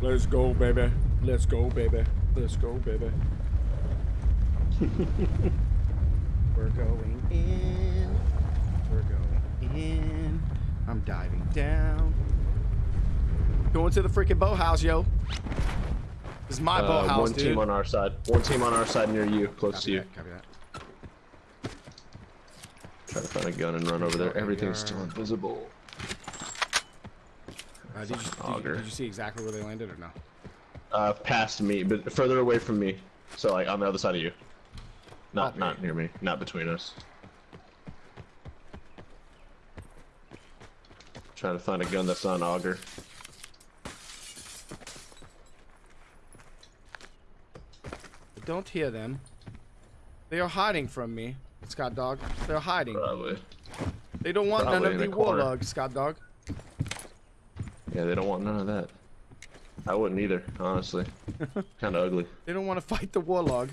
Let's go, baby. Let's go, baby. Let's go, baby. We're going in. We're going in. I'm diving down. Going to the freaking boathouse, yo. This is my Uh, boathouse, one dude. team on our side. One team on our side near you, close Copy to you. that, copy that. Try to find a gun and run over there. Everything's still invisible. Uh, did, you, did, you, auger. did you see exactly where they landed or no? Uh, past me, but further away from me. So like on the other side of you. Not Okay. not near me. Not between us. Trying to find a gun that's on auger. I don't hear them. They are hiding from me, Scott Dog. They're hiding. Probably. They don't want none of in the a corner. warlogs, Scott Dog. Yeah, they don't want none of that. I wouldn't either, honestly. kind of ugly. They don't want to fight the warlog.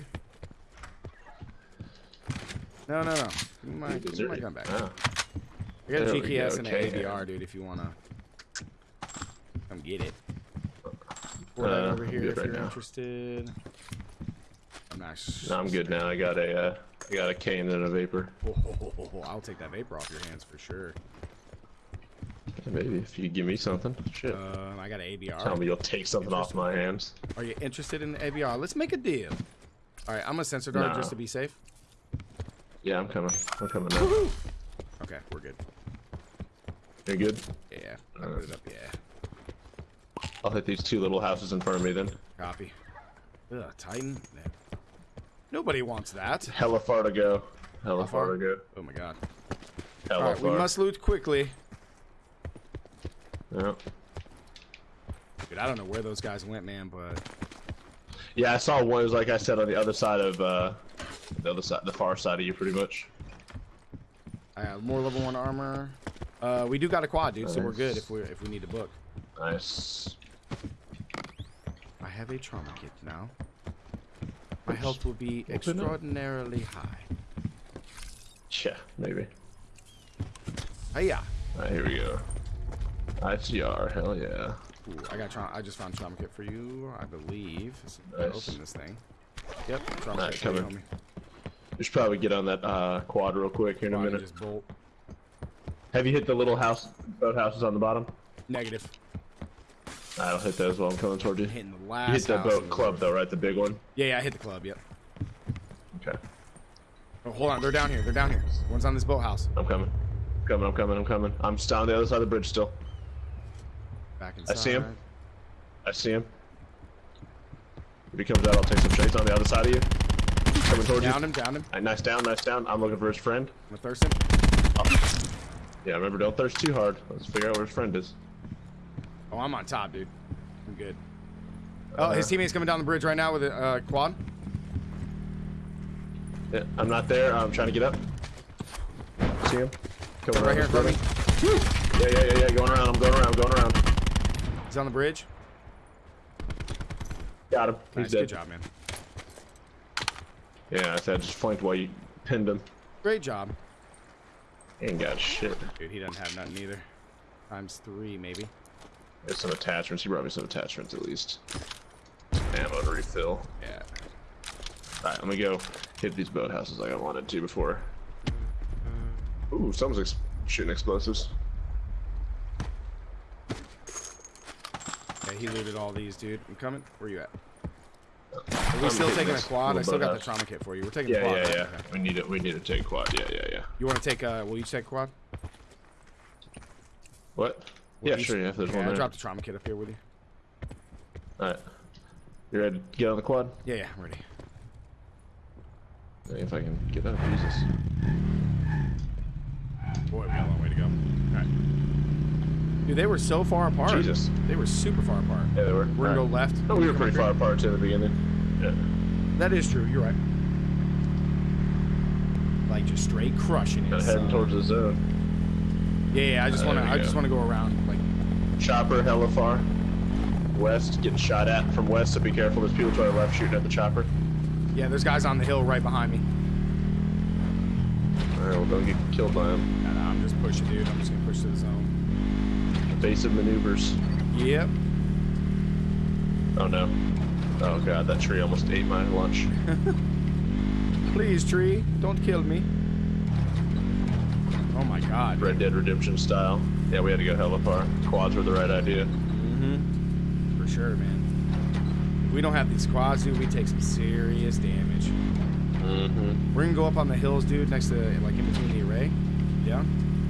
No, no, no. Give me my, give me my gun back. Ah, I got a there we GKS go, and okay. an ABR, dude, if you want to come get it. Pour Uh, over I'm here if right you're now. interested. I'm not no, I'm good now. I got a, uh, I got a cane and a vapor. Oh, I'll take that vapor off your hands for sure. Maybe if you give me something. Shit. Um, I got an ABR. Tell me you'll take something off my hands. Are you interested in the ABR? Let's make a deal. All right, I'm gonna sensor dart No. just to be safe. Yeah, I'm coming. I'm coming now. Okay, we're good. You're good? Yeah, I put it up. Yeah, I'll hit these two little houses in front of me then. copy. Ugh, Titan. Nobody wants that. Hella far to go. Hella far? far to go. Oh my god. Hella All right, we must loot quickly. Yeah. Dude, I don't know where those guys went, man, but yeah, I saw one. It was like I said on the other side of uh, the other side, the far side of you, pretty much. I have more level one armor. Uh, we do got a quad, dude, so we're good if we if we need to book. Nice. I have a trauma kit now. My health will be extraordinarily high. Yeah, maybe. Hey, yeah. Alright, here we go. ICR, hell yeah. Ooh, I got trauma. I just found trauma kit for you, I believe. Let's Nice. Open this thing. Yep, trauma Alright, kit you, coming. homie. We should probably get on that uh, quad real quick here in a don't you minute. Just bolt. Have you hit the little house, boat houses on the bottom? Negative. I'll hit those while I'm coming toward you. Hitting the You last. hit the boat club though, right? The big one. Yeah, yeah, I hit the club. Yep. Okay. Oh, hold on, they're down here. They're down here. One's on this boathouse. I'm coming. I'm Coming, I'm coming, I'm coming. I'm still on the other side of the bridge still. Back I see him. I see him. If he comes out, I'll take some shots on the other side of you. Coming towards Down you. him, down him. Alright, nice down, nice down. I'm looking for his friend. I'm gonna thirst him. Yeah, remember, don't thirst too hard. Let's figure out where his friend is. Oh, I'm on top, dude. I'm good. Oh, Uh, his teammate's coming down the bridge right now with a uh, quad. Yeah, I'm not there. I'm trying to get up. See him? Coming Right here in front of me. building. Yeah, yeah, yeah, yeah. Going around. I'm going around. I'm Going around. He's on the bridge. Got him. He's dead. good job, man. Yeah, I said just flanked while you pinned him. Great job. He ain't got shit. Dude, he doesn't have nothing either. Times three, maybe. There's some attachments. He brought me some attachments at least. Ammo to refill. Yeah. Alright, let me go hit these boathouses like I wanted to before. Ooh, someone's ex shooting explosives. He looted all these, dude. I'm coming. Where are you at? Are I'm we still taking a quad? I still got the trauma kit for you. We're taking Yeah, the quad. yeah, right? yeah. Okay. We need it. We need to take quad. Yeah, yeah, yeah. You want to take, uh, will you take quad? What? Will yeah, sure. Yeah, there's yeah, one I there. dropped the trauma kit up here with you. Alright. You ready to get on the quad? Yeah, yeah, I'm ready. See If I can get up, Jesus. Boy, we got a long way to go. Alright. Dude, they were so far apart. Jesus. They were super far apart. Yeah, they were. We're gonna go left. No, we were pretty far apart too in the beginning. Yeah. That is true. You're right. Like just straight crushing it. Heading towards the zone. Yeah, yeah. I just Uh, want to. I we just want to go around. Like, Chopper, hella far. West, getting shot at from west, so be careful. There's people to our left shooting at the chopper. yeah, there's guys on the hill right behind me. Alright, well, don't get killed by them. Nah, nah, I'm just pushing, dude. I'm just gonna push to the zone. Evasive maneuvers. Yep. Oh no. Oh god, that tree almost ate my lunch. Please, tree, don't kill me. Oh my god. Red Dead Redemption style. Yeah, we had to go hella far. Quads were the right idea. Mm-hmm. For sure, man. If we don't have these quads, dude, we take some serious damage. Mm-hmm. We're gonna go up on the hills, dude, next to, like, in between the array. Yeah?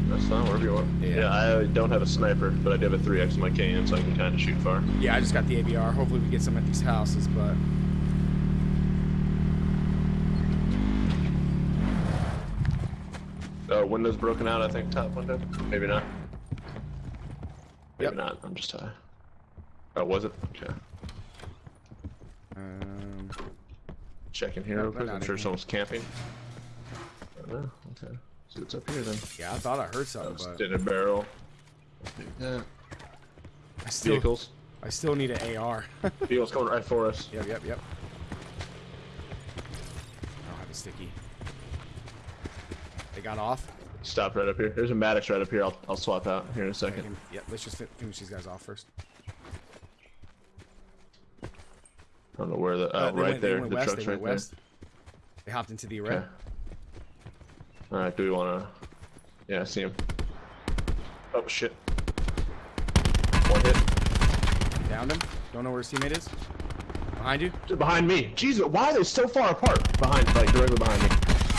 That's fine, wherever you want. Yeah. Yeah. I don't have a sniper, but I do have a 3x in my can, so I can kind of shoot far. Yeah, I just got the ABR. Hopefully we get some at these houses, but... Uh, windows broken out, I think, top window. Maybe not. Maybe Yep. not, I'm just high. Oh, was it? Okay. Um, Checking here No, real quick. I'm sure here. someone's camping. Oh, no. Okay. See what's up here then. yeah, I thought I heard something, but Extended barrel. Yeah. I still, Vehicles. I still need an AR. Vehicles coming right for us. yep, yep. Yep. I don't have a sticky. They got off. Stop right up here. There's a Maddox right up here. I'll, I'll swap out here in a I second. can- Yep, let's just fi- finish these guys off first. I don't know where the. Uh, Oh, they right went, there. The west, truck's right went west. They hopped into the array. Okay. Alright, do we want to. Yeah, I see him. Oh, shit. One hit. Downed him. Don't know where his teammate is. Behind you. Behind me. Jesus, why are they so far apart? Behind, like directly behind me.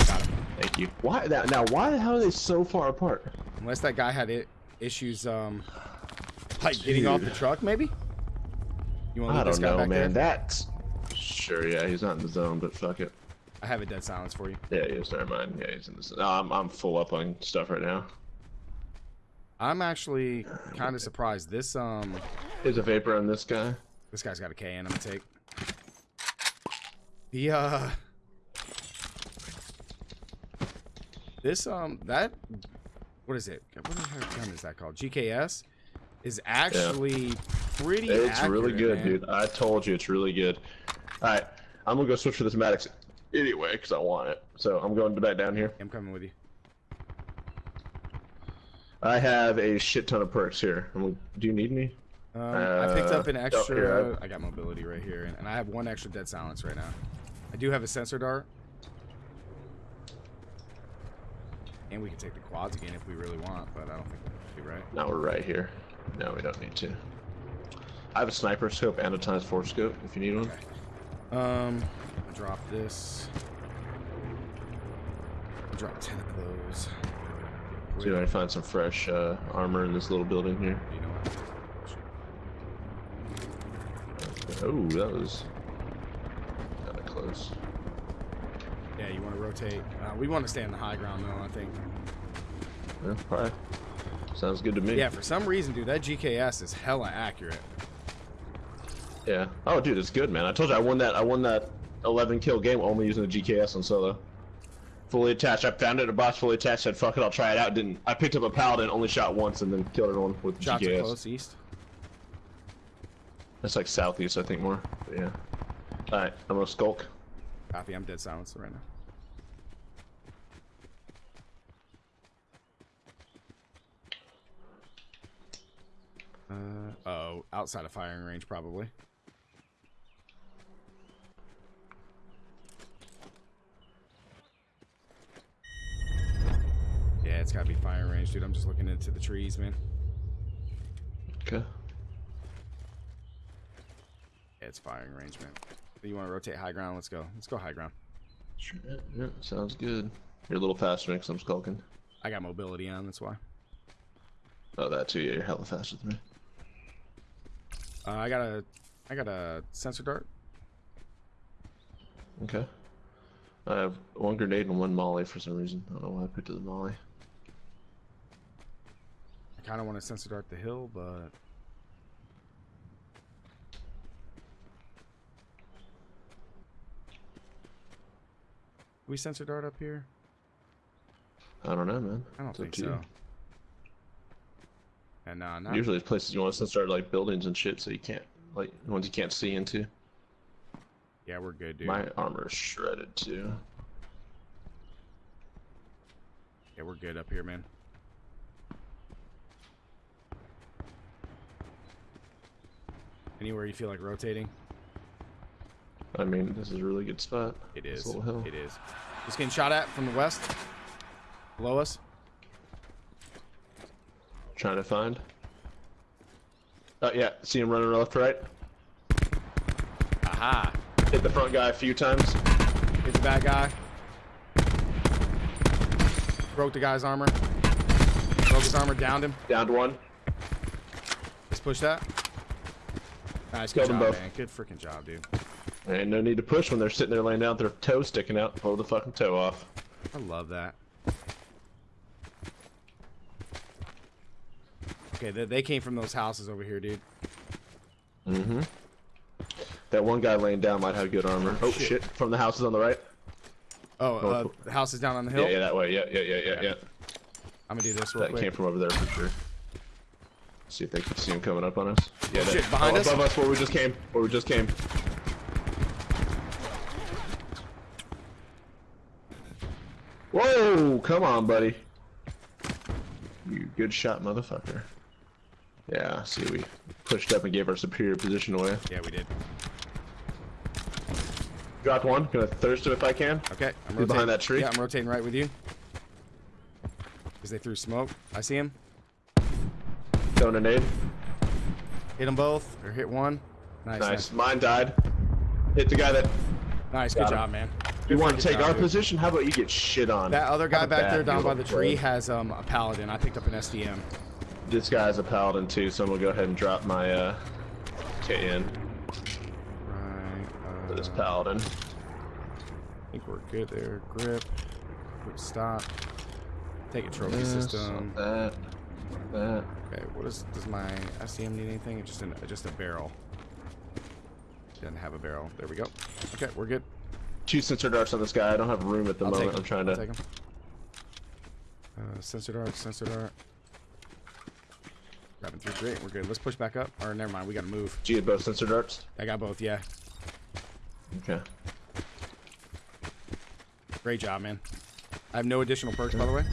Got him. Thank you. Why that? Now, why the hell are they so far apart? Unless that guy had it, issues, um, like getting off the truck, maybe. You want to I leave this don't guy know, back man. there? That's sure. Yeah, he's not in the zone, but fuck it. I have a dead silence for you. Yeah, he is. Never mind. Yeah, he's in the. No, I'm I'm full up on stuff right now. I'm actually kind of surprised. This um, There's a vapor on this guy. this guy's got a KN. I'm gonna take. The uh, this um, that what is it? What the heck gun is that called? GKS is actually pretty. It's really good, man. dude. I told you it's really good. All right, I'm gonna go switch to this Maddox anyway because I want it. So I'm going back down here. I'm coming with you. I have a shit ton of perks here. Do you need me? Um, I picked up an Uh, oh, extra. here, I got mobility right here, and, and I have one extra dead silence right now. I do have a sensor dart, and we can take the quads again if we really want, but I don't think we do, right? No, we're right here. No, we don't need to. I have a sniper scope and a times four scope if you need one. Um, I'll drop this. I'll drop ten of those. See if I find some fresh uh, armor in this little building here. You know what? Oh, that was kind of close. Yeah, you want to rotate. Uh, we want to stay on the high ground though. I think. Yeah, probably. Sounds good to me. Yeah, for some reason, dude, that GKS is hella accurate. Yeah. Oh, dude, it's good, man. I told you I won that. I won that 11 kill game only using the GKS on solo. Fully attached. I found it a box fully attached. Said fuck it, I'll try it out. Didn't. I picked up a paladin, only shot once, and then killed everyone with the Shots GKS. close east. That's like southeast, I think more. But yeah. All right, I'm gonna skulk. Copy. I'm dead silence right now. Uh, oh, outside of firing range, probably. Yeah, it's gotta dude. I'm just looking into the trees, man. Okay. Yeah, it's firing range, man. You want to rotate high ground? Let's go. Let's go high ground. Sure. Yeah, yeah, sounds good. You're a little faster because I'm skulking. I got mobility on, that's why. Oh, that too. Yeah, you're hella faster than me. Uh, I got a, I got a sensor dart. Okay. I have one grenade and one molly for some reason. I don't know why I picked up the molly. I kind of want to sensor dart the hill, but we sensor dart up here? I don't know, man. I don't It's think you. so. And nah, not Usually, it's places you want to start like buildings and shit, so you can't like ones you can't see into. yeah, we're good, dude. My armor is shredded too. Yeah, we're good up here, man. Anywhere you feel like rotating? I mean, this is a really good spot. It is. Little hill. It is. Just getting shot at from the west. Below us. Trying to find. Oh yeah, see him running left to right. Aha. Hit the front guy a few times. Hit the bad guy. Broke the guy's armor. Broke his armor, downed him. Downed one. Let's push that. Nice, good Killed them job, both. man. Good freaking job, dude. And no need to push when they're sitting there laying down with their toe sticking out. Pull the fucking toe off. I love that. Okay, they, they came from those houses over here, dude. Mm-hmm. That one guy laying down might have good armor. Oh, shit. shit. From the houses on the right. Oh, uh, the house is down on the hill? Yeah, yeah, that way. Yeah, yeah, yeah, yeah, yeah. I'm gonna do this real That quick. came from over there for sure. See if they can see him coming up on us. Yeah, that, Shit, behind oh, us? above us, where we just came. Where we just came. Whoa! Come on, buddy. You good shot, motherfucker. Yeah, see, we pushed up and gave our superior position away. Yeah, we did. Dropped one. Gonna thirst him if I can. Okay, I'm He's behind that tree? Yeah, I'm rotating right with you. Because they threw smoke. I see him. Throwing a nade. Hit them both, or hit one. Nice, Nice. nice. Mine died. Hit the guy that. Nice, good Got him. job, man. You want to take job, our dude. position? How about you get shit on? That other guy back there down by the tree has um, a paladin. I picked up an SDM. This guy's a paladin too, so I'm gonna go ahead and drop my uh, KN Right. for this Uh, paladin. I think we're good there. Grip. Quick stop. Take a trophy This, system. That. That. Okay, what is does my SDM need anything? It's just an just a barrel. Doesn't have a barrel. There we go. Okay, we're good. Two sensor darts on this guy. I don't have room at the I'll moment. I'm trying I'll to. take 'em. Uh, sensor dart, sensor dart. Grabbing through great. We're good. Let's push back up. Or never mind. We gotta move. G had both sensor darts. I got both. Yeah. Okay. Great job, man. I have no additional perks, by the way.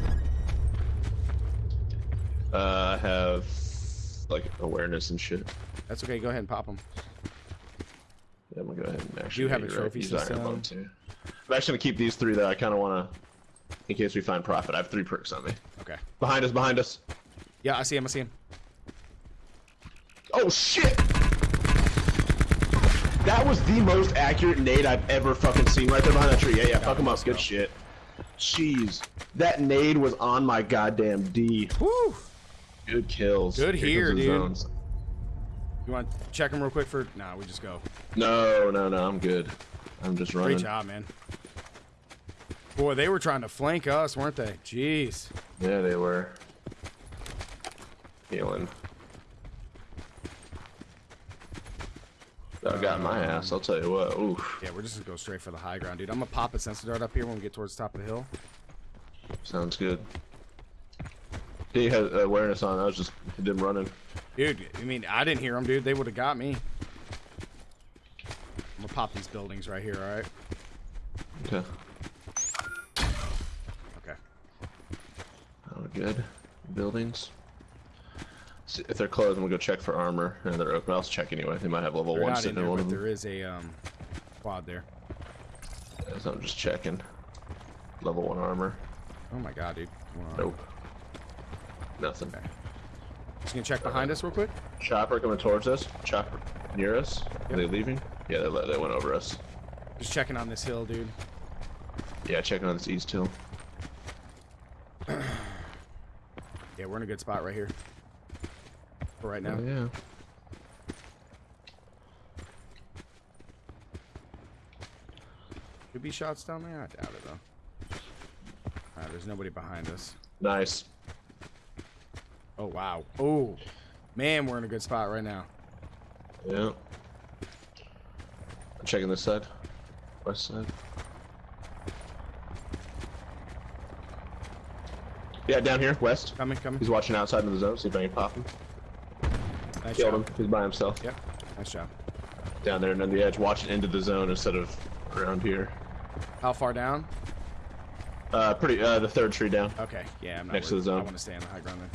Uh, I have like awareness and shit. That's okay. Go ahead and pop them. Yeah, I'm gonna go ahead and actually. You have a trophy iron system. too. I'm actually gonna keep these three though. I kind of wanna, in case we find profit. I have three perks on me. Okay. Behind us, behind us. Yeah, I see him. I see him. Oh shit! That was the most accurate nade I've ever fucking seen right there behind that tree. Yeah, yeah, fuck him up. Good shit. Jeez. That nade was on my goddamn D. Woo! Good kills. Good Here here, comes the dude. zones. You want to check him real quick for? Nah, we just go. No, no, no, I'm good. I'm just running. Great job, man. Boy, they were trying to flank us, weren't they? Jeez. Yeah, they were. Healing. That got my ass, I'll tell you what. Oof. Yeah, we're just gonna go straight for the high ground, dude. I'm gonna pop a sensor dart up here when we get towards the top of the hill. Sounds good. He had awareness on. I was just him running. Dude, I mean, I didn't hear them, dude. They would have got me. I'm gonna pop these buildings right here, all right? Okay. Okay. Oh, good. Buildings. See, if they're closed, I'm gonna go check for armor. And they're open. I'll check anyway. They might have level They're one in sitting in there, one of them. there is a um, quad there. So I'm just checking. Level one armor. Oh my god, dude. Nope. Nothing. Okay. Just gonna check behind us real quick. Chopper coming towards us. Chopper near us. Are they leaving? Yeah, they, they went over us. Just checking on this hill, dude. Yeah, checking on this east hill. Yeah, we're in a good spot right here. For right now. Oh, yeah. Could be shots down there. I doubt it though. Alright, there's nobody behind us. Nice. Oh wow. Oh, man, we're in a good spot right now. Yeah. I'm checking this side. West side. Yeah, down here, west. Coming, coming. He's watching outside of the zone, see if I can pop him. Nice Killed job. him. He's by himself. Yep. Nice job. Down there and on the edge, watching into the zone instead of around here. How far down? Uh, pretty, uh, the third tree down. Okay. Yeah, I'm not Next to the zone. I want to stay on the high ground then.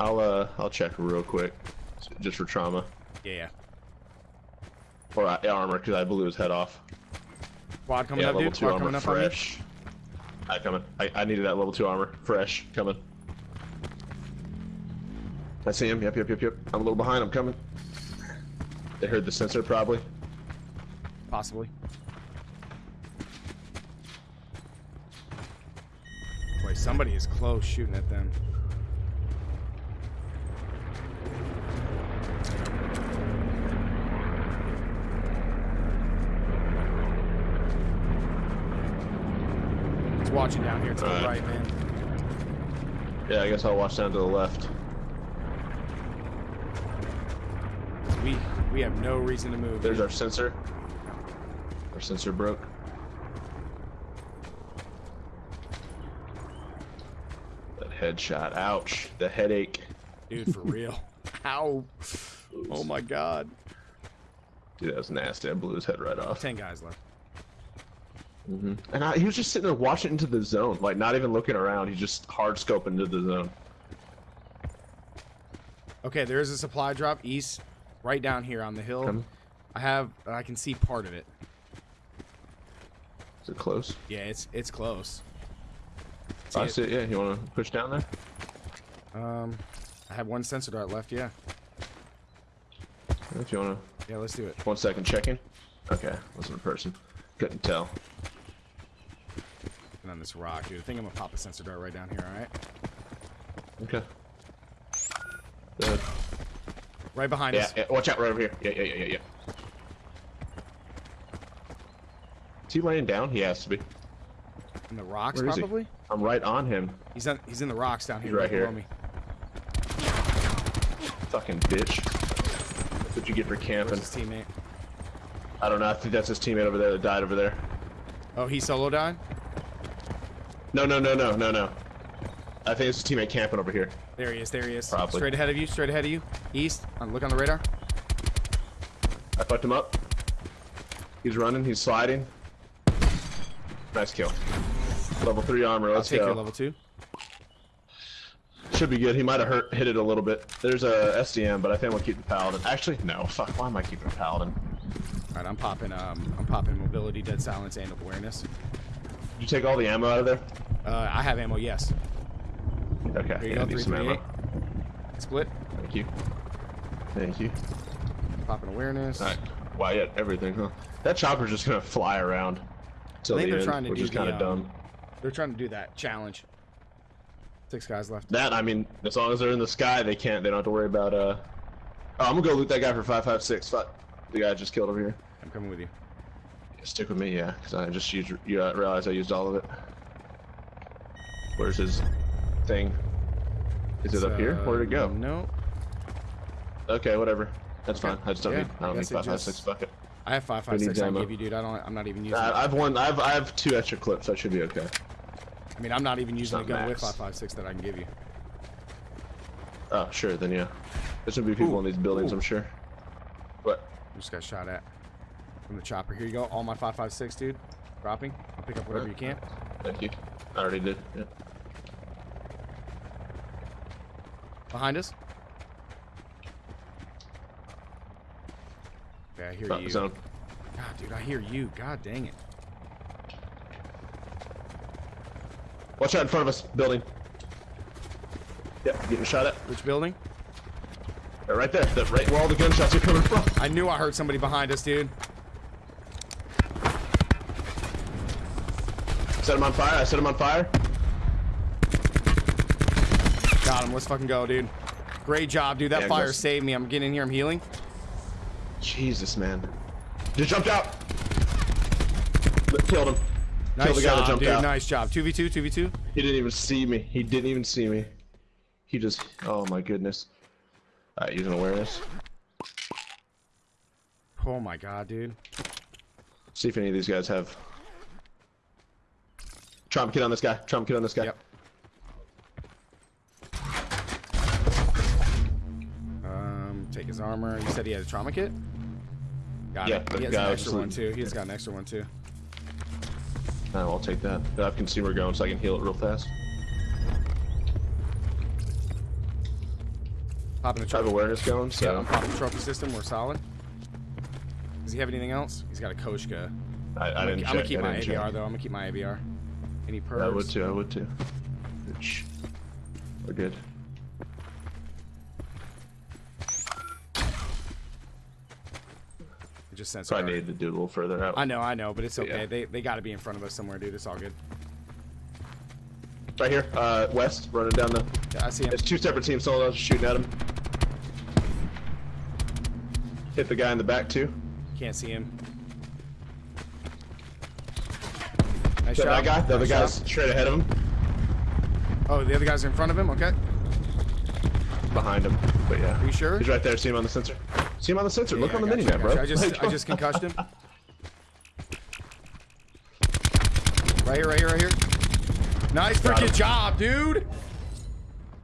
I'll, uh, I'll check real quick. Just for trauma. Yeah, yeah. Or uh, armor, because I blew his head off. Quad coming yeah, up, level dude. 2 Quad armor, coming up on fresh. I coming. I, I needed that level 2 armor. Fresh. Coming. I see him. Yep, yep, yep, yep. I'm a little behind. I'm coming. They heard the sensor, probably. Possibly. Boy, somebody is close shooting at them. Watching down here to the Alright. right, man. Yeah, I guess I'll watch down to the left. We we have no reason to move. There's dude. our sensor. Our sensor broke. That headshot. Ouch. The headache. dude for real. Ow! Oh my God. Dude, that was nasty. I blew his head right off. Ten guys left. Hmm And I, he was just sitting there watching into the zone, like not even looking around. He just hard scoping into the zone. Okay, there is a supply drop east, right down here on the hill. Coming. I have, I can see part of it. Is it close? Yeah, it's it's close. I it. see it. Yeah, you want to push down there? Um, I have one sensor dart left. Yeah, If you want to. yeah, let's do it. One second, checking. Okay, wasn't a person. Couldn't tell. And on this rock, dude. I think I'm gonna pop a sensor dart right down here. All right, Okay. Good. right behind Yeah, us. yeah, watch out right over here. Yeah, yeah, yeah, yeah, yeah. Is he laying down? He has to be. In the rocks, Where is he? probably. I'm right on him. He's on. He's in the rocks down here, He's right below here. me. Fucking bitch. That's what you get for Where's camping. his teammate? I don't know. I think that's his teammate over there that died over there. Oh, he solo died. No, no, no, no, no, no. I think it's his teammate camping over here. There he is. There he is. Probably. Straight ahead of you. Straight ahead of you. East. On, look on the radar. I fucked him up. He's running. He's sliding. Nice kill. Level three armor. I'll Let's take go. your level two. Should be good. He might have hurt, hit it a little bit. There's a SDM, but I think we'll keep the paladin. Actually, no. Fuck. Why am I keeping a paladin? All right, I'm popping. Um, I'm popping mobility, dead silence, and awareness. Did you take all the ammo out of there? Uh, I have ammo. Yes. Okay. Here you yeah, go. I need some ammo. Split. Thank you. Thank you. Popping awareness. All right. Wow, yeah, everything, huh? That chopper's just gonna fly around. I think the they're end, trying to which do is kind the, of um, dumb. They're trying to do that challenge. Six guys left. That I mean, as long as they're in the sky, they can't. They don't have to worry about. Uh, oh, I'm gonna go loot that guy for five five six. Fuck, the guy I just killed over here. I'm coming with you. Stick with me, yeah, because I just used. You uh, realize I used all of it. Where's his thing? Is it up here? Uh, Where'd it go? No. Okay, whatever. That's Okay. fine. I just don't Yeah, need. I don't need guess it five five six. Fuck it. I have five five six. I can give you, dude. I don't. I'm not even using. it. I, I've one. I've I have two extra clips. That should be okay. I mean, I'm not even using a not gun with max. five five six that I can give you. Oh, sure. Then yeah. There's gonna be people Ooh, in these buildings. ooh. I'm sure. What? I just got shot at from the chopper. Here you go. All my five five six, dude. Dropping. I'll pick up whatever you can. Thank you. I already did. Yeah. Behind us. Okay, I hear Front you. zone. God, dude, I hear you. God dang it. Watch out in front of us. Building. Yep, getting shot at. Which building? Right there. That right where all the gunshots are coming from. I knew I heard somebody behind us, dude. Set him on fire. I set him on fire. Got him. Let's fucking go, dude. Great job, dude. That Yeah, fire saved me. I'm getting in here. I'm healing. Jesus, man. Just jumped out. Killed him. Nice Killed the guy that job, jumped dude. out. Nice job. 2v2, 2v2. He didn't even see me. He didn't even see me. He just. Oh my goodness. Alright, using awareness. Oh my god, dude. See if any of these guys have. Trump kid on this guy. trauma kit on this guy. Yep. Um, take his armor. You said he had a trauma kit? Got Yeah, it. the He has guy an extra one too. He's got an extra one too. Oh, I'll take that. I have consumer going so I can heal it real fast. Popping the I have awareness going, Yeah. I'm popping the trophy system. We're solid. Does he have anything else? He's got a Koshka. I, I I'm didn't gonna, I'm gonna keep I my ABR check. though. I'm gonna keep my ABR. Any perks? I would too. I would too. Shh. We're good. It just sends. Probably our- needed to do a little further out. I know, I know, but it's okay. Yeah. They they got to be in front of us somewhere, dude. It's all good. Right here, uh, west, running down the. Yeah, I see him. It's two separate teams solos shooting at him. Hit the guy in the back too. Can't see him. Nice So shot. that guy, the other Nice guy's shot. straight ahead of him, Oh, the other guys in front of him. Okay. behind him. But yeah, Are you sure? he's right there. See him on the sensor. See him on the sensor. Look Yeah, on the I got mini you, map, bro. you. I just Like, I just concussed him. Right here, right here, right here. Nice freaking job, dude.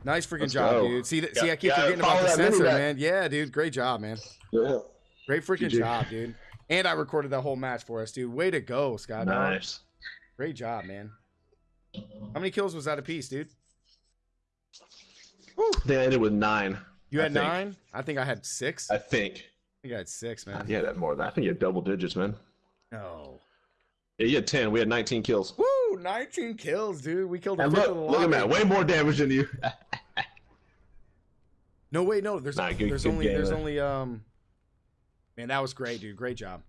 Nice freaking job, go. dude. See, th- Yeah, see, I keep yeah, forgetting about the that sensor, man. Yeah, dude. Great job, man. Yeah. Great freaking GG. job, dude. And I recorded that whole match for us, dude. Way to go, Scott. dog. Nice. Great job, man. How many kills was that a piece, dude? Woo. They ended with nine. You I had think. nine. I think I had six. I I think. think I had six, man. Yeah, that more than I think you had double digits, man. No. Yeah, you had ten. We had 19 kills. Woo! 19 kills, dude. We killed a And look, look at that. Way more damage than you. No, wait, no. There's Nah, good- there's good only game there's there. only um. Man, that was great, dude. Great job.